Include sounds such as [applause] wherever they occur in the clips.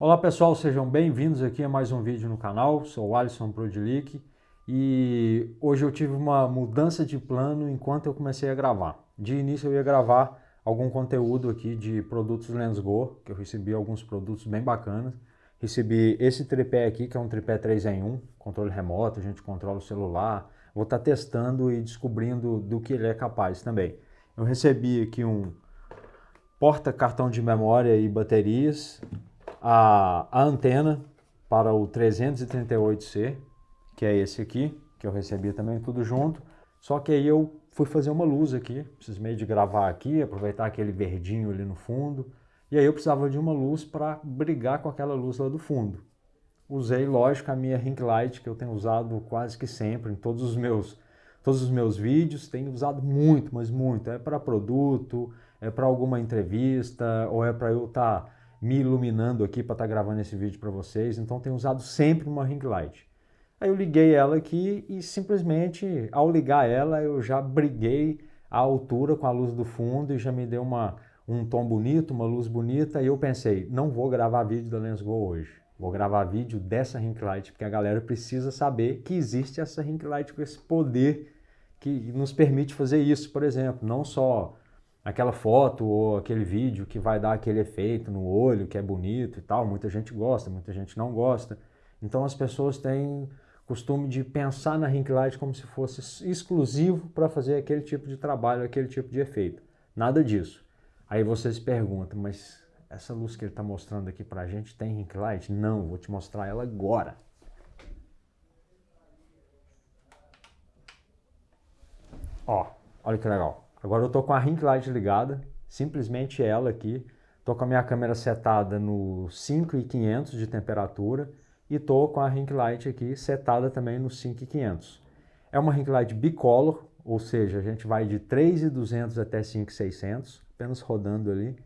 Olá pessoal, sejam bem-vindos aqui a mais um vídeo no canal, sou o Alisson Prodilic e hoje eu tive uma mudança de plano enquanto eu comecei a gravar. De início eu ia gravar algum conteúdo aqui de produtos Lensgo, que eu recebi alguns produtos bem bacanas. Recebi esse tripé aqui, que é um tripé 3 em 1, controle remoto, a gente controla o celular. Vou estar tá testando e descobrindo do que ele é capaz também. Eu recebi aqui um porta cartão de memória e baterias, a, a antena para o 338C, que é esse aqui, que eu recebi também tudo junto. Só que aí eu fui fazer uma luz aqui, precisei de gravar aqui, aproveitar aquele verdinho ali no fundo. E aí eu precisava de uma luz para brigar com aquela luz lá do fundo. Usei, lógico, a minha ring light, que eu tenho usado quase que sempre em todos os meus, todos os meus vídeos. Tenho usado muito, mas muito. É para produto, é para alguma entrevista, ou é para eu estar... Tá me iluminando aqui para estar tá gravando esse vídeo para vocês, então tenho usado sempre uma ring light. Aí eu liguei ela aqui e simplesmente ao ligar ela eu já briguei a altura com a luz do fundo e já me deu uma, um tom bonito, uma luz bonita e eu pensei, não vou gravar vídeo da Lensgo hoje, vou gravar vídeo dessa ring light porque a galera precisa saber que existe essa ring light com esse poder que nos permite fazer isso, por exemplo, não só aquela foto ou aquele vídeo que vai dar aquele efeito no olho, que é bonito e tal. Muita gente gosta, muita gente não gosta. Então as pessoas têm costume de pensar na ring light como se fosse exclusivo para fazer aquele tipo de trabalho, aquele tipo de efeito. Nada disso. Aí você se pergunta, mas essa luz que ele está mostrando aqui para a gente tem ring light? Não, vou te mostrar ela agora. Ó, olha que legal. Agora eu estou com a ring light ligada, simplesmente ela aqui. Estou com a minha câmera setada no 5500 de temperatura e estou com a ring light aqui setada também no 5500. É uma ring light bicolor, ou seja, a gente vai de 3.200 até 5.600, apenas rodando ali.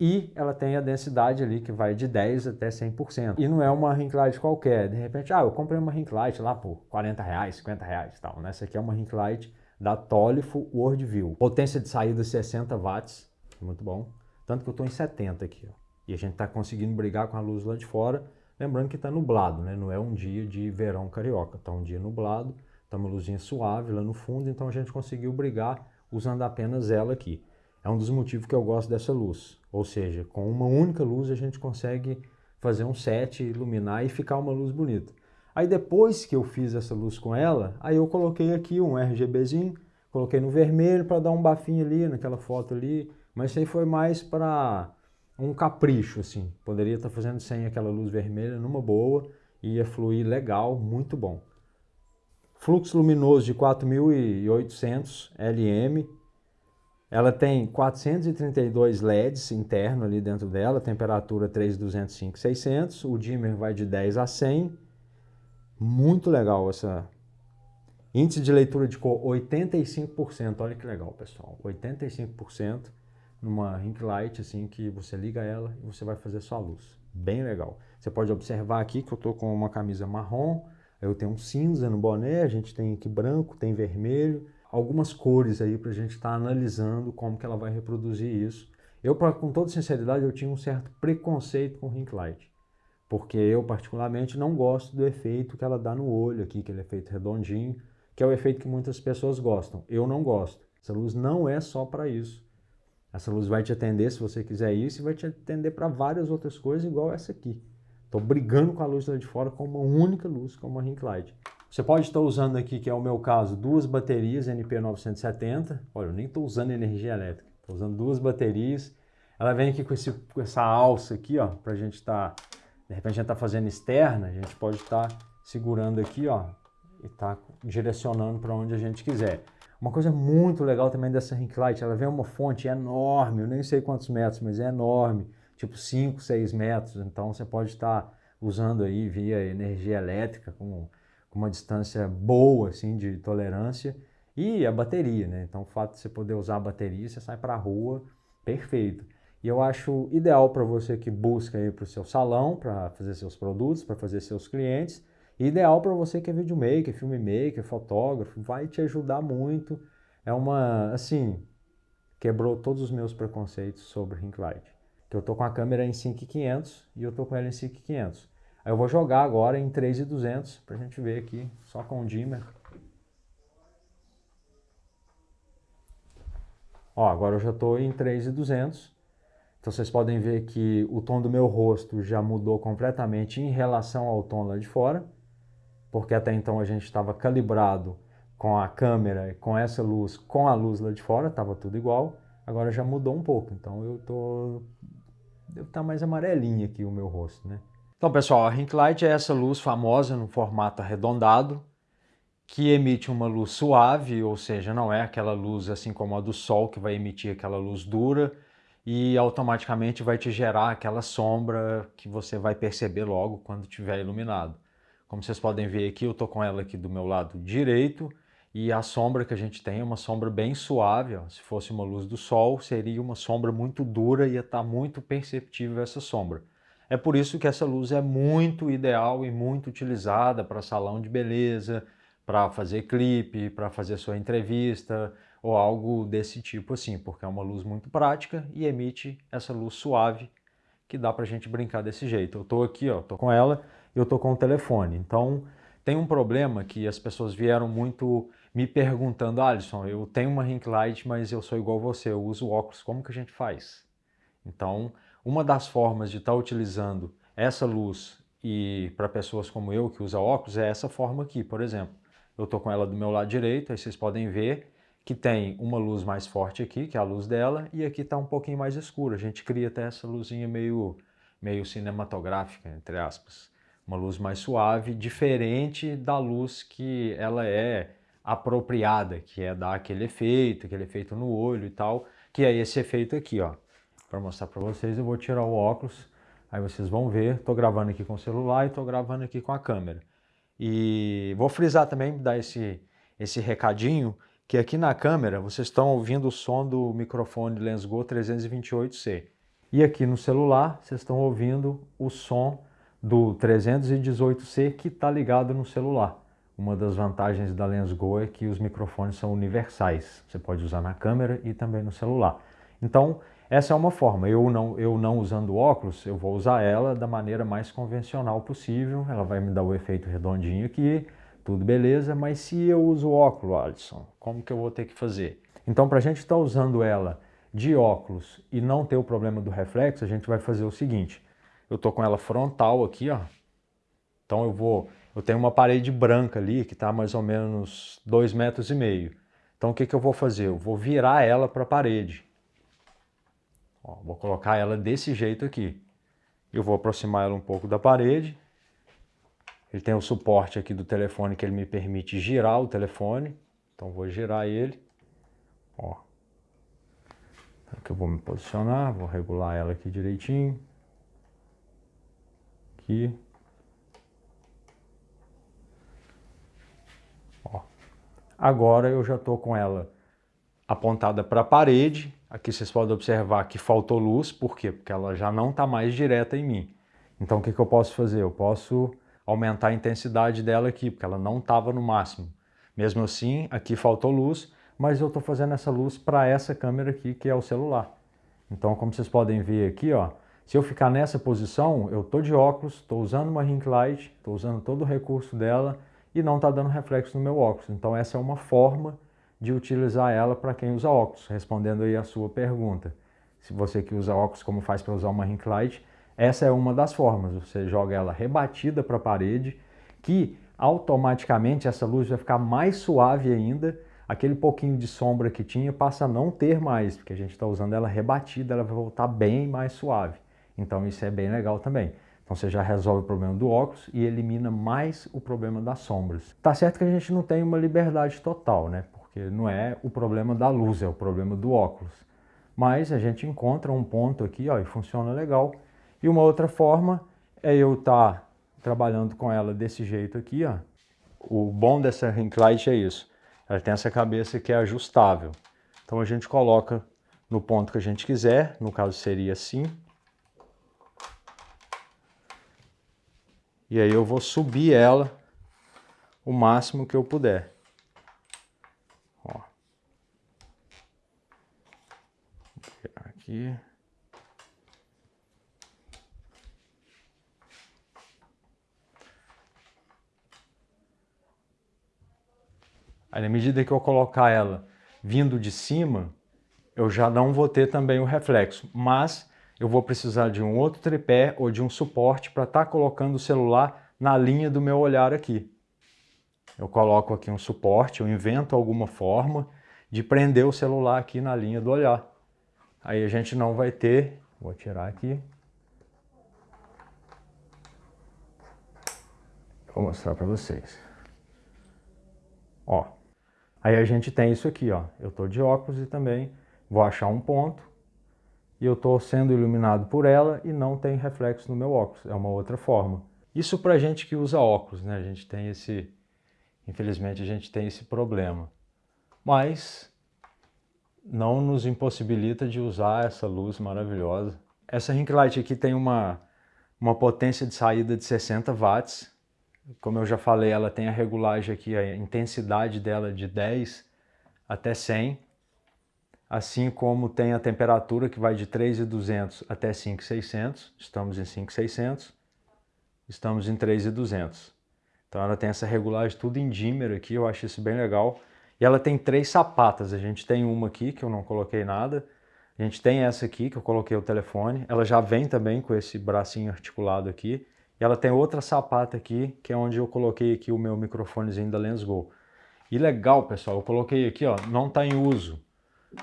E ela tem a densidade ali que vai de 10 até 100%. E não é uma ring light qualquer. De repente, ah, eu comprei uma ring light lá por 40 reais, 50 reais tal. Essa aqui é uma ring light da Tolifo Worldview. Potência de saída 60 watts, muito bom. Tanto que eu estou em 70 aqui. Ó. E a gente está conseguindo brigar com a luz lá de fora. Lembrando que está nublado, né? não é um dia de verão carioca. Está um dia nublado, está uma luzinha suave lá no fundo, então a gente conseguiu brigar usando apenas ela aqui. É um dos motivos que eu gosto dessa luz. Ou seja, com uma única luz a gente consegue fazer um set, iluminar e ficar uma luz bonita. Aí depois que eu fiz essa luz com ela, aí eu coloquei aqui um RGBzinho, coloquei no vermelho para dar um bafinho ali, naquela foto ali, mas isso aí foi mais para um capricho, assim. Poderia estar tá fazendo sem aquela luz vermelha numa boa, ia fluir legal, muito bom. Fluxo luminoso de 4800 LM, ela tem 432 LEDs interno ali dentro dela, temperatura 3205, 600, o dimmer vai de 10 a 100, muito legal essa... Índice de leitura de cor 85%, olha que legal pessoal, 85% numa ring light assim que você liga ela e você vai fazer sua luz, bem legal. Você pode observar aqui que eu estou com uma camisa marrom, eu tenho um cinza no boné, a gente tem aqui branco, tem vermelho, algumas cores aí para a gente estar tá analisando como que ela vai reproduzir isso. Eu, com toda sinceridade, eu tinha um certo preconceito com ring light porque eu particularmente não gosto do efeito que ela dá no olho aqui, aquele efeito redondinho, que é o efeito que muitas pessoas gostam. Eu não gosto. Essa luz não é só para isso. Essa luz vai te atender se você quiser isso e vai te atender para várias outras coisas igual essa aqui. Estou brigando com a luz lá de fora com uma única luz, com uma ring light. Você pode estar usando aqui, que é o meu caso, duas baterias NP970. Olha, eu nem estou usando energia elétrica. Estou usando duas baterias. Ela vem aqui com, esse, com essa alça aqui, ó, para a gente estar... Tá de repente a gente está fazendo externa, a gente pode estar tá segurando aqui, ó, e tá direcionando para onde a gente quiser. Uma coisa muito legal também dessa ring light, ela vem uma fonte enorme, eu nem sei quantos metros, mas é enorme, tipo 5, 6 metros, então você pode estar tá usando aí via energia elétrica com, com uma distância boa assim de tolerância e a bateria, né? Então o fato de você poder usar a bateria, você sai para a rua, perfeito. E eu acho ideal para você que busca ir para o seu salão, para fazer seus produtos, para fazer seus clientes. ideal para você que é videomaker, filmmaker, fotógrafo, vai te ajudar muito. É uma, assim, quebrou todos os meus preconceitos sobre ring light. que eu tô com a câmera em 5500 e eu tô com ela em 5500. Aí eu vou jogar agora em 3200 para a gente ver aqui, só com o dimmer. Ó, agora eu já estou em 3200. Então vocês podem ver que o tom do meu rosto já mudou completamente em relação ao tom lá de fora, porque até então a gente estava calibrado com a câmera, com essa luz, com a luz lá de fora, estava tudo igual. Agora já mudou um pouco, então eu tô deve estar tá mais amarelinho aqui o meu rosto, né? Então, pessoal, a Ring Light é essa luz famosa no formato arredondado, que emite uma luz suave, ou seja, não é aquela luz assim como a do sol, que vai emitir aquela luz dura e automaticamente vai te gerar aquela sombra que você vai perceber logo quando estiver iluminado. Como vocês podem ver aqui, eu estou com ela aqui do meu lado direito, e a sombra que a gente tem é uma sombra bem suave, ó. se fosse uma luz do sol, seria uma sombra muito dura e ia estar tá muito perceptível essa sombra. É por isso que essa luz é muito ideal e muito utilizada para salão de beleza, para fazer clipe, para fazer sua entrevista ou algo desse tipo assim, porque é uma luz muito prática e emite essa luz suave que dá para a gente brincar desse jeito. Eu estou aqui, ó, tô com ela e eu estou com o telefone. Então tem um problema que as pessoas vieram muito me perguntando, Alisson, eu tenho uma ring light, mas eu sou igual você, eu uso óculos, como que a gente faz? Então uma das formas de estar tá utilizando essa luz e para pessoas como eu que usa óculos é essa forma aqui, por exemplo. Eu estou com ela do meu lado direito, aí vocês podem ver que tem uma luz mais forte aqui, que é a luz dela, e aqui está um pouquinho mais escuro. A gente cria até essa luzinha meio, meio cinematográfica, entre aspas. Uma luz mais suave, diferente da luz que ela é apropriada, que é dar aquele efeito, aquele efeito no olho e tal, que é esse efeito aqui, ó para mostrar para vocês. Eu vou tirar o óculos, aí vocês vão ver. Estou gravando aqui com o celular e estou gravando aqui com a câmera. E vou frisar também, dar esse, esse recadinho, que aqui na câmera vocês estão ouvindo o som do microfone Lensgo 328C. E aqui no celular vocês estão ouvindo o som do 318C que está ligado no celular. Uma das vantagens da Lensgo é que os microfones são universais. Você pode usar na câmera e também no celular. Então, essa é uma forma. Eu não, eu não usando óculos, eu vou usar ela da maneira mais convencional possível. Ela vai me dar o efeito redondinho aqui, tudo beleza. Mas se eu uso óculos, Alisson, como que eu vou ter que fazer? Então, para a gente estar tá usando ela de óculos e não ter o problema do reflexo, a gente vai fazer o seguinte. Eu estou com ela frontal aqui, ó. Então eu vou, eu tenho uma parede branca ali que está mais ou menos dois metros e meio. Então o que, que eu vou fazer? Eu vou virar ela para a parede. Ó, vou colocar ela desse jeito aqui. Eu vou aproximar ela um pouco da parede. Ele tem o suporte aqui do telefone que ele me permite girar o telefone. Então vou girar ele. Ó. Aqui eu vou me posicionar, vou regular ela aqui direitinho. Aqui. Ó. Agora eu já estou com ela apontada para a parede Aqui vocês podem observar que faltou luz, por quê? Porque ela já não está mais direta em mim. Então o que, que eu posso fazer? Eu posso aumentar a intensidade dela aqui, porque ela não estava no máximo. Mesmo assim, aqui faltou luz, mas eu estou fazendo essa luz para essa câmera aqui, que é o celular. Então, como vocês podem ver aqui, ó, se eu ficar nessa posição, eu estou de óculos, estou usando uma ring light, estou usando todo o recurso dela e não está dando reflexo no meu óculos. Então essa é uma forma de utilizar ela para quem usa óculos, respondendo aí a sua pergunta. Se você que usa óculos, como faz para usar uma ring light, essa é uma das formas. Você joga ela rebatida para a parede, que automaticamente essa luz vai ficar mais suave ainda, aquele pouquinho de sombra que tinha passa a não ter mais, porque a gente está usando ela rebatida, ela vai voltar bem mais suave. Então isso é bem legal também. Então você já resolve o problema do óculos e elimina mais o problema das sombras. Tá certo que a gente não tem uma liberdade total, né? porque não é o problema da luz, é o problema do óculos. Mas a gente encontra um ponto aqui ó, e funciona legal. E uma outra forma é eu estar tá trabalhando com ela desse jeito aqui. Ó. O bom dessa ring light é isso, ela tem essa cabeça que é ajustável. Então a gente coloca no ponto que a gente quiser, no caso seria assim. E aí eu vou subir ela o máximo que eu puder. aqui. Aí na medida que eu colocar ela vindo de cima, eu já não vou ter também o reflexo, mas eu vou precisar de um outro tripé ou de um suporte para estar tá colocando o celular na linha do meu olhar aqui. Eu coloco aqui um suporte, eu invento alguma forma de prender o celular aqui na linha do olhar. Aí a gente não vai ter, vou tirar aqui. Vou mostrar para vocês. Ó, aí a gente tem isso aqui, ó. Eu tô de óculos e também vou achar um ponto e eu estou sendo iluminado por ela e não tem reflexo no meu óculos. É uma outra forma. Isso para gente que usa óculos, né? A gente tem esse, infelizmente a gente tem esse problema. Mas não nos impossibilita de usar essa luz maravilhosa. Essa ring light aqui tem uma, uma potência de saída de 60 watts. Como eu já falei, ela tem a regulagem aqui, a intensidade dela de 10 até 100 assim como tem a temperatura que vai de 3.200 até 5.600, estamos em 5.600, estamos em 3.200. Então ela tem essa regulagem tudo em dimmer aqui, eu acho isso bem legal. E ela tem três sapatas, a gente tem uma aqui que eu não coloquei nada, a gente tem essa aqui que eu coloquei o telefone, ela já vem também com esse bracinho articulado aqui, e ela tem outra sapata aqui, que é onde eu coloquei aqui o meu microfonezinho da Lensgo. E legal, pessoal, eu coloquei aqui, ó, não está em uso,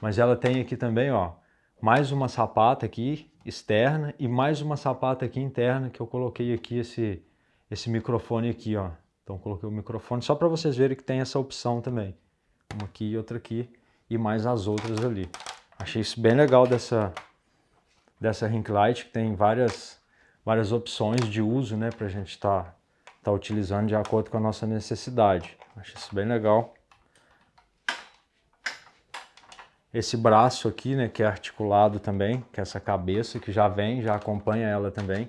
mas ela tem aqui também, ó, mais uma sapata aqui externa e mais uma sapata aqui interna que eu coloquei aqui esse, esse microfone aqui, ó. Então coloquei o microfone só para vocês verem que tem essa opção também. Uma aqui e outra aqui e mais as outras ali. Achei isso bem legal dessa, dessa ring light, que tem várias, várias opções de uso, né, para a gente estar tá, tá utilizando de acordo com a nossa necessidade. Achei isso bem legal esse braço aqui, né, que é articulado também, que é essa cabeça que já vem, já acompanha ela também.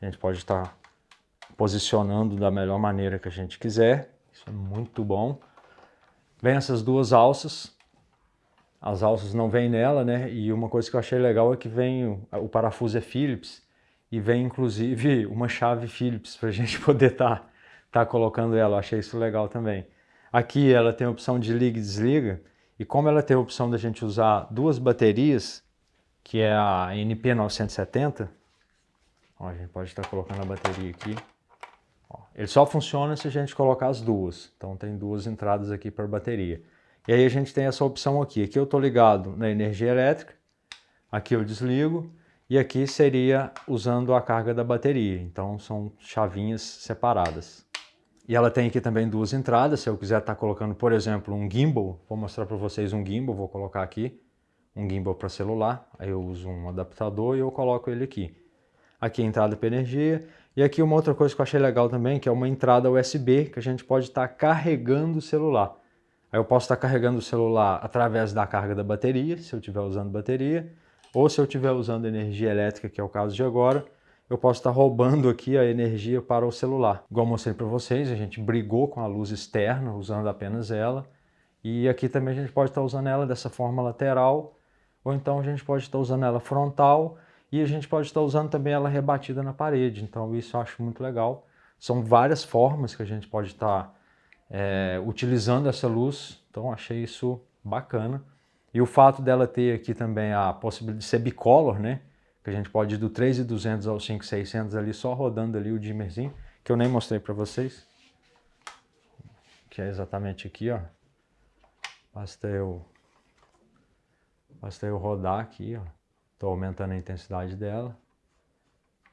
A gente pode estar posicionando da melhor maneira que a gente quiser. Isso é muito bom. Vem essas duas alças. As alças não vêm nela, né? E uma coisa que eu achei legal é que vem o, o parafuso é Phillips e vem inclusive uma chave Phillips para a [laughs] gente poder estar tá, tá colocando ela. Eu achei isso legal também. Aqui ela tem a opção de liga e desliga. E como ela tem a opção da gente usar duas baterias, que é a NP970, ó, a gente pode estar colocando a bateria aqui. Ó, ele só funciona se a gente colocar as duas. Então tem duas entradas aqui para bateria. E aí a gente tem essa opção aqui. Aqui eu estou ligado na energia elétrica, aqui eu desligo, e aqui seria usando a carga da bateria. Então são chavinhas separadas. E ela tem aqui também duas entradas, se eu quiser estar tá colocando, por exemplo, um gimbal, vou mostrar para vocês um gimbal, vou colocar aqui, um gimbal para celular, aí eu uso um adaptador e eu coloco ele aqui. Aqui a entrada para energia, e aqui uma outra coisa que eu achei legal também, que é uma entrada USB, que a gente pode estar tá carregando o celular. Aí eu posso estar tá carregando o celular através da carga da bateria, se eu estiver usando bateria, ou se eu estiver usando energia elétrica, que é o caso de agora, eu posso estar roubando aqui a energia para o celular. Igual mostrei para vocês, a gente brigou com a luz externa, usando apenas ela. E aqui também a gente pode estar usando ela dessa forma lateral, ou então a gente pode estar usando ela frontal, e a gente pode estar usando também ela rebatida na parede. Então isso eu acho muito legal. São várias formas que a gente pode estar é, utilizando essa luz, então achei isso bacana. E o fato dela ter aqui também a possibilidade de ser bicolor, né? que a gente pode ir do 3.200 ao 5.600 ali, só rodando ali o dimmerzinho, que eu nem mostrei para vocês. Que é exatamente aqui, ó. Basta eu, basta eu rodar aqui, ó. Tô aumentando a intensidade dela.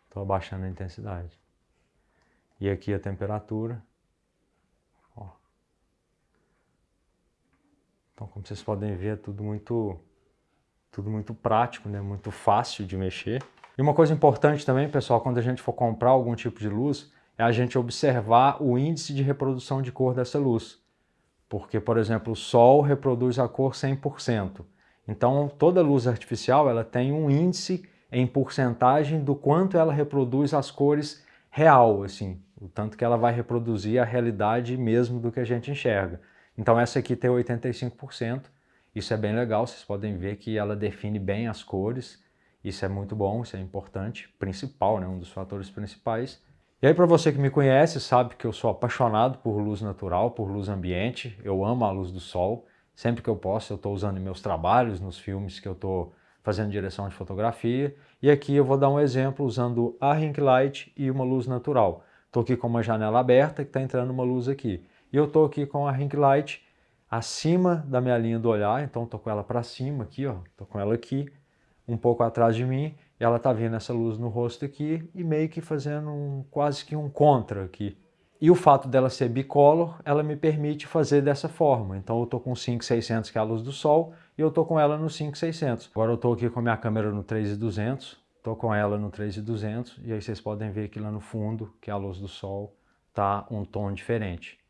Tô abaixando a intensidade. E aqui a temperatura. Então, como vocês podem ver, é tudo muito tudo muito prático, né? muito fácil de mexer. E uma coisa importante também, pessoal, quando a gente for comprar algum tipo de luz, é a gente observar o índice de reprodução de cor dessa luz. Porque, por exemplo, o sol reproduz a cor 100%. Então, toda luz artificial ela tem um índice em porcentagem do quanto ela reproduz as cores real, assim, o tanto que ela vai reproduzir a realidade mesmo do que a gente enxerga. Então essa aqui tem 85%, isso é bem legal, vocês podem ver que ela define bem as cores, isso é muito bom, isso é importante, principal, né, um dos fatores principais. E aí para você que me conhece, sabe que eu sou apaixonado por luz natural, por luz ambiente, eu amo a luz do sol, sempre que eu posso eu estou usando em meus trabalhos, nos filmes que eu estou fazendo direção de fotografia, e aqui eu vou dar um exemplo usando a ring light e uma luz natural. Estou aqui com uma janela aberta que está entrando uma luz aqui, e eu estou aqui com a ring light acima da minha linha do olhar, então estou com ela para cima aqui, ó, estou com ela aqui, um pouco atrás de mim, e ela está vindo essa luz no rosto aqui e meio que fazendo um, quase que um contra aqui. E o fato dela ser bicolor, ela me permite fazer dessa forma. Então eu estou com 5600, que é a luz do sol, e eu estou com ela no 5600. Agora eu estou aqui com a minha câmera no 3200, estou com ela no 3200, e aí vocês podem ver aqui lá no fundo, que é a luz do sol, tá um tom diferente.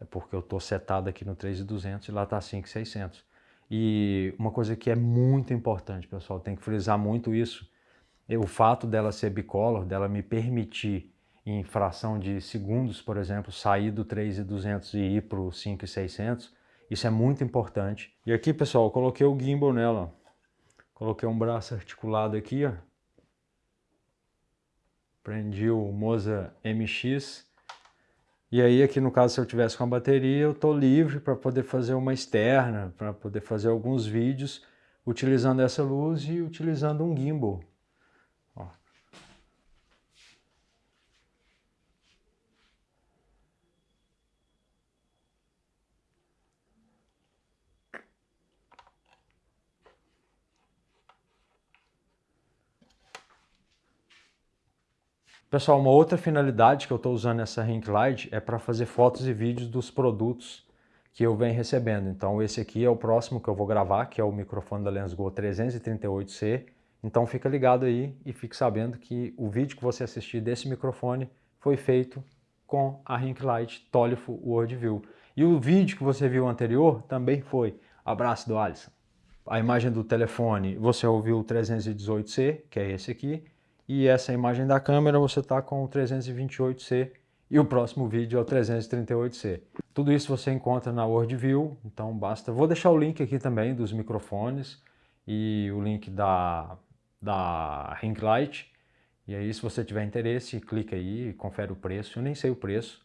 É porque eu estou setado aqui no 3200 e lá está 5600. E uma coisa que é muito importante, pessoal, tem que frisar muito isso, o fato dela ser bicolor, dela me permitir em fração de segundos, por exemplo, sair do 3,200 e ir para o 5,600, isso é muito importante. E aqui, pessoal, eu coloquei o gimbal nela. Coloquei um braço articulado aqui, ó. Prendi o Moza MX. E aí, aqui no caso, se eu tivesse com a bateria, eu estou livre para poder fazer uma externa, para poder fazer alguns vídeos utilizando essa luz e utilizando um gimbal. Pessoal, uma outra finalidade que eu estou usando essa ring light é para fazer fotos e vídeos dos produtos que eu venho recebendo. Então esse aqui é o próximo que eu vou gravar, que é o microfone da Lensgo 338C. Então fica ligado aí e fique sabendo que o vídeo que você assistir desse microfone foi feito com a ring light Tolifo Worldview. E o vídeo que você viu anterior também foi. Abraço do Alisson. A imagem do telefone, você ouviu o 318C, que é esse aqui e essa imagem da câmera você está com o 328C e o próximo vídeo é o 338C. Tudo isso você encontra na WorldView, então basta... Vou deixar o link aqui também dos microfones e o link da, da ring light. E aí se você tiver interesse, clica aí e confere o preço. Eu nem sei o preço,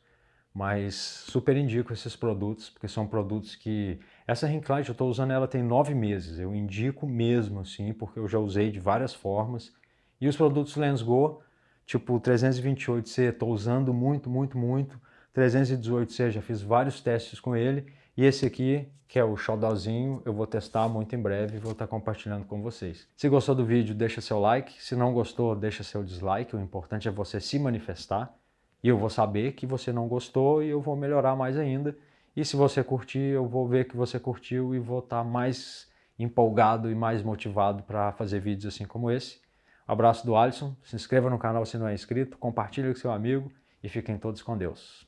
mas super indico esses produtos, porque são produtos que... Essa ring light eu estou usando ela tem nove meses, eu indico mesmo assim, porque eu já usei de várias formas e os produtos Lensgo, tipo o 328C, estou usando muito, muito, muito. 318C, já fiz vários testes com ele. E esse aqui, que é o Xodózinho, eu vou testar muito em breve e vou estar compartilhando com vocês. Se gostou do vídeo, deixa seu like. Se não gostou, deixa seu dislike. O importante é você se manifestar. E eu vou saber que você não gostou e eu vou melhorar mais ainda. E se você curtir, eu vou ver que você curtiu e vou estar mais empolgado e mais motivado para fazer vídeos assim como esse. Abraço do Alisson, se inscreva no canal se não é inscrito, compartilhe com seu amigo e fiquem todos com Deus.